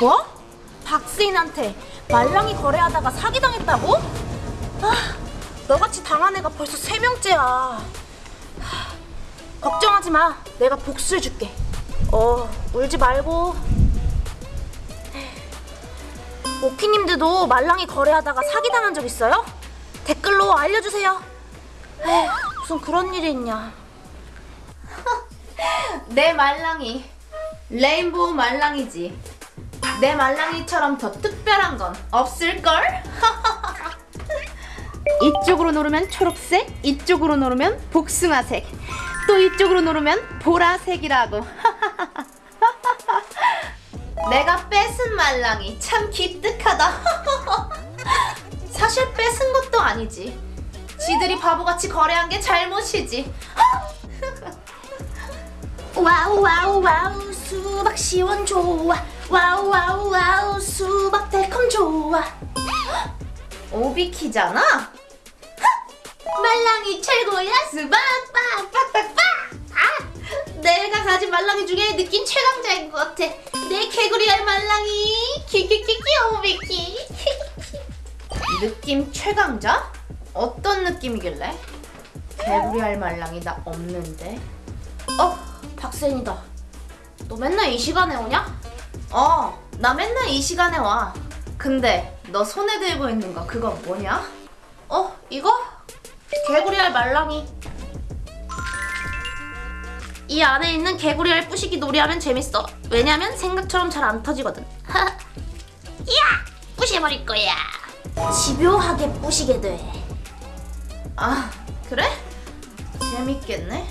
뭐? 박스인한테 말랑이 거래하다가 사기당했다고? 아, 너같이 당한 애가 벌써 세 명째야. 하, 걱정하지 마. 내가 복수해줄게. 어, 울지 말고. 오키님들도 말랑이 거래하다가 사기당한 적 있어요? 댓글로 알려주세요. 에휴, 무슨 그런 일이 있냐. 내 말랑이 레인보우 말랑이지 내 말랑이처럼 더 특별한 건 없을걸? 이쪽으로 누르면 초록색 이쪽으로 누르면 복숭아색 또 이쪽으로 누르면 보라색이라고. 내가 뺏은 말랑이 참 기특하다. 사실 뺏은 것도 아니지. 지들이 바보같이 거래한 게 잘못이지. wow wow wow. 수박 시원 좋아 wow wow wow 수박 달콤 좋아 오비키잖아? 말랑이 최고야 수박 빡빡빡빡 아, 내가 가진 말랑이 중에 느낌 최강자인 것 같아 내 개구리알 말랑이 키키키키 오비키 느낌 최강자? 어떤 느낌이길래? 개구리알 말랑이 나 없는데 어 박세인이다 너 맨날 이 시간에 오냐? 어, 나 맨날 이 시간에 와. 근데 너 손에 들고 있는 거 그거 뭐냐? 어 이거? 개구리알 말랑이 이 안에 있는 개구리알 부시기 놀이하면 재밌어 왜냐면 생각처럼 잘 안 터지거든 이야 부셔버릴 거야 집요하게 부시게 돼 아, 그래? 재밌겠네.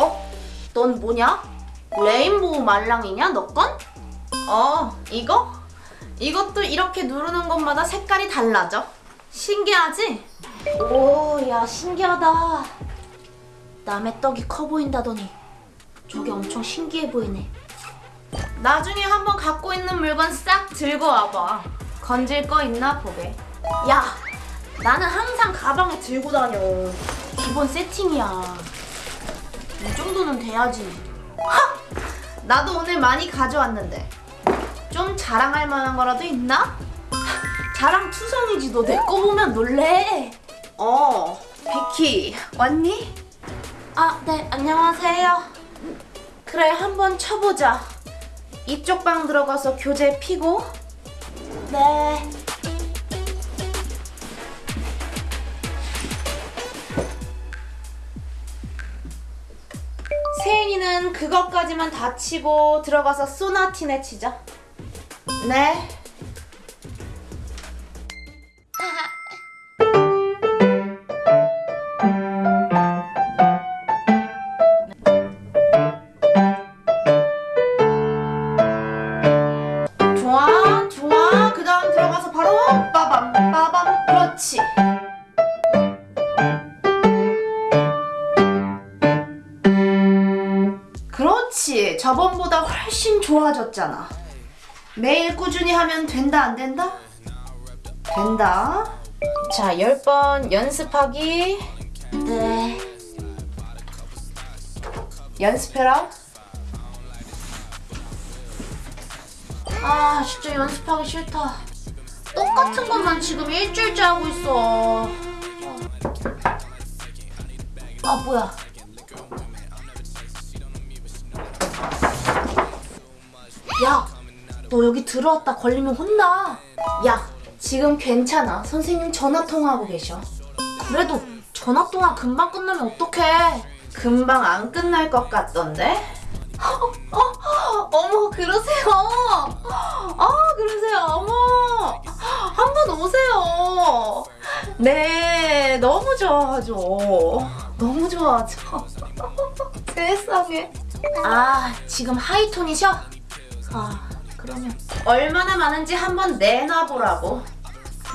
어? 넌 뭐냐? 레인보우 말랑이냐 너 건? 어, 이거? 이것도 이렇게 누르는 것마다 색깔이 달라져. 신기하지? 오, 야 신기하다. 남의 떡이 커 보인다더니 저게 엄청 신기해 보이네. 나중에 한번 갖고 있는 물건 싹 들고 와봐. 건질 거 있나 보게. 야, 나는 항상 가방에 들고 다녀. 기본 세팅이야. 이 정도는 돼야지. 나도 오늘 많이 가져왔는데. 좀 자랑할 만한 거라도 있나? 자랑 투성이지 너 내 거 보면 놀래. 어, 비키, 왔니? 아, 네, 안녕하세요. 그래, 한번 쳐보자. 이쪽 방 들어가서 교재 피고 네. 그것까지만 다 치고 들어가서 소나티네 치자. 네. 저번보다 훨씬 좋아졌잖아. 매일 꾸준히 하면 된다, 안 된다? 된다. 자, 10번 연습하기. 네. 연습해라. 아, 진짜 연습하기 싫다. 똑같은 것만 지금 일주일째 하고 있어. 아, 뭐야. 야, 너 여기 들어왔다 걸리면 혼나. 야, 지금 괜찮아. 선생님 전화 통화하고 계셔. 그래도 전화 통화 금방 끝나면 어떡해. 금방 안 끝날 것 같던데? 어, 어머, 그러세요. 아, 그러세요. 어머, 한번 오세요. 네, 너무 좋아하죠. 너무 좋아하죠. 세상에. 아, 지금 하이톤이셔? 아, 그러면. 얼마나 많은지 한번 내놔보라고.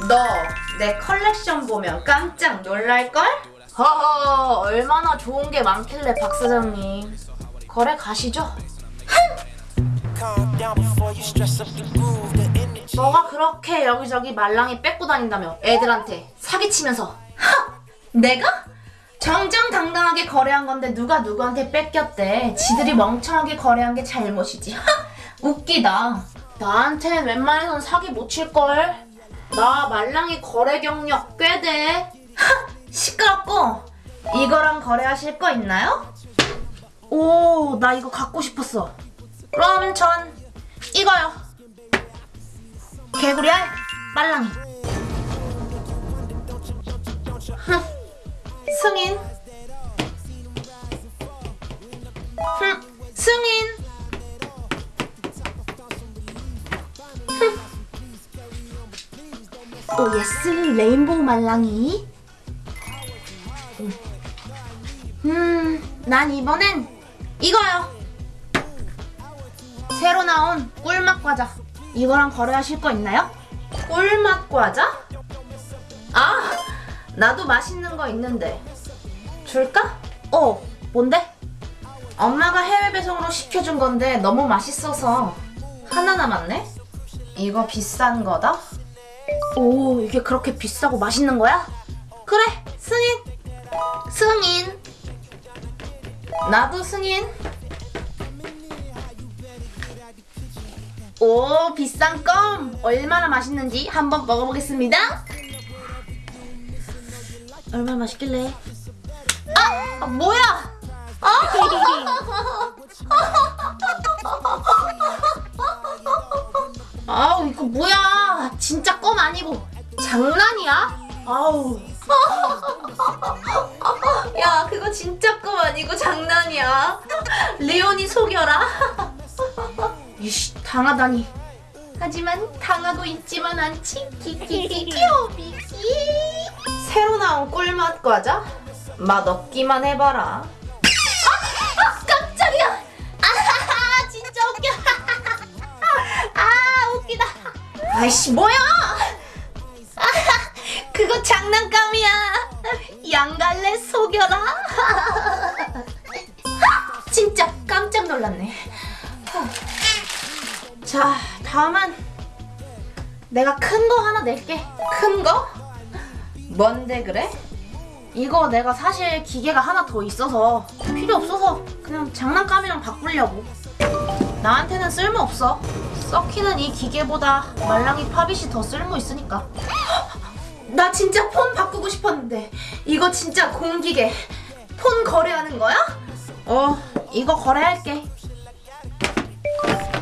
너 내 컬렉션 보면 깜짝 놀랄걸? 허허, 얼마나 좋은 게 많길래 박 사장님. 거래 가시죠? 너가 그렇게 여기저기 말랑이 뺏고 다닌다며 애들한테 사기치면서 내가? 정정당당하게 거래한 건데 누가 누구한테 뺏겼대. 지들이 멍청하게 거래한 게 잘못이지. 웃기다. 나한텐 웬만해선 사기 못 칠걸. 나 말랑이 거래 경력 꽤 돼. 시끄럽고 이거랑 거래하실 거 있나요? 오, 나 이거 갖고 싶었어. 그럼 전 이거요. 개구리 알 말랑이. 흥, 승인. 오 예스 레인보우 말랑이 음난 이번엔 이거요 새로 나온 꿀맛 과자 이거랑 거래하실 거 있나요? 꿀맛 과자? 아 나도 맛있는 거 있는데 줄까? 어 뭔데? 엄마가 해외 배송으로 시켜준 건데 너무 맛있어서 하나 남았네? 이거 비싼 거다? 오, 이게 그렇게 비싸고 맛있는 거야? 그래, 승인. 승인. 나도 승인. 오, 비싼 껌. 얼마나 맛있는지 한번 먹어보겠습니다. 얼마나 맛있길래? 아, 아, 뭐야? 아우 이거 뭐야 진짜 껌 아니고 장난이야? 아우. 야 그거 진짜 껌 아니고 장난이야. 레온이 속여라. 이씨 당하다니. 하지만 당하고 있지만 않지 키키키키오비키. 새로 나온 꿀맛 과자? 맛 없기만 해봐라 아이씨 뭐야 아하, 그거 장난감이야 양갈래 속여라 진짜 깜짝 놀랐네 자 다음은 내가 큰 거 하나 낼게 큰 거? 뭔데 그래? 이거 내가 사실 기계가 하나 더 있어서 필요 없어서 그냥 장난감이랑 바꾸려고 나한테는 쓸모 없어. 썩히는 이 기계보다 말랑이 팝잇이 더 쓸모 있으니까. 나 진짜 폰 바꾸고 싶었는데 이거 진짜 공기계. 폰 거래하는 거야? 어, 이거 거래할게.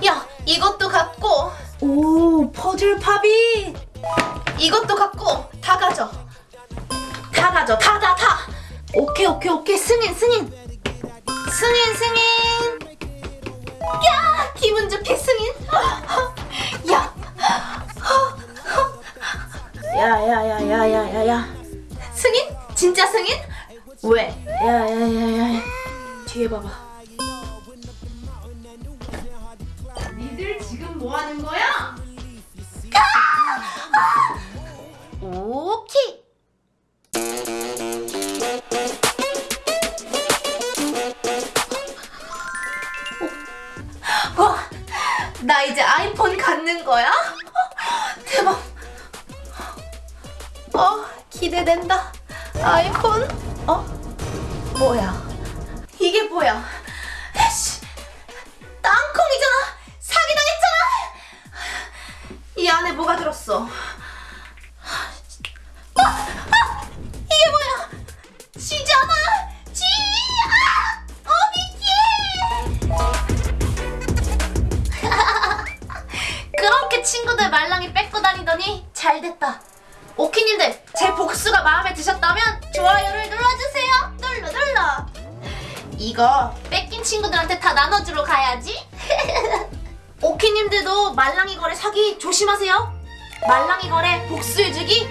야, 이것도 갖고. 오, 퍼즐 팝잇. 이것도 갖고 다 가져. 다 가져, 다, 다, 다. 오케이, 오케이, 오케이. 승인, 승인. 승인, 승인. 야 기분 좋게 야야야야야야야 승인? 진짜 승인? 왜? 야야야야 뒤에 봐봐 니들 지금 뭐 하는 거야? 오케이 와, 나 이제 아이폰 갖는 거야? 대박. 어, 기대된다. 아이폰? 어? 뭐야? 이게 뭐야? 에씨, 땅콩이잖아. 사기당했잖아. 이 안에 뭐가 들었어? 아, 아, 이게 뭐야? 쥐잖아. 쥐! 아! 어, 미끼! 그렇게 친구들 말랑이 뺏고 다니더니 잘 됐다. 오키님들 제 복수가 마음에 드셨다면 좋아요를 눌러주세요. 눌러 눌러. 이거 뺏긴 친구들한테 다 나눠주러 가야지. 오키님들도 말랑이 거래 사기 조심하세요. 말랑이 거래 복수해주기